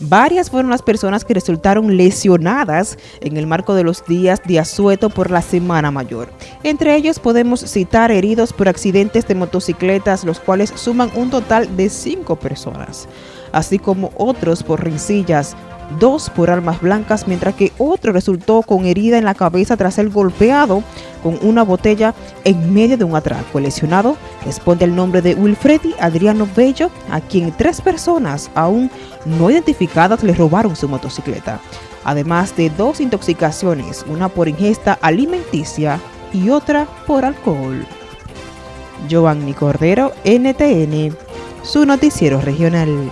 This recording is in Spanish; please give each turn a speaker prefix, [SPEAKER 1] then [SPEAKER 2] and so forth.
[SPEAKER 1] Varias fueron las personas que resultaron lesionadas en el marco de los días de asueto por la Semana Mayor. Entre ellos podemos citar heridos por accidentes de motocicletas, los cuales suman un total de cinco personas, así como otros por rencillas, dos por armas blancas, mientras que otro resultó con herida en la cabeza tras ser golpeado con una botella en medio de un atraco. El lesionado responde al nombre de Wilfredi Adriano Bello, a quien tres personas aún no identificadas le robaron su motocicleta, además de dos intoxicaciones, una por ingesta alimenticia y otra por alcohol. Giovanni Cordero, NTN, su noticiero regional.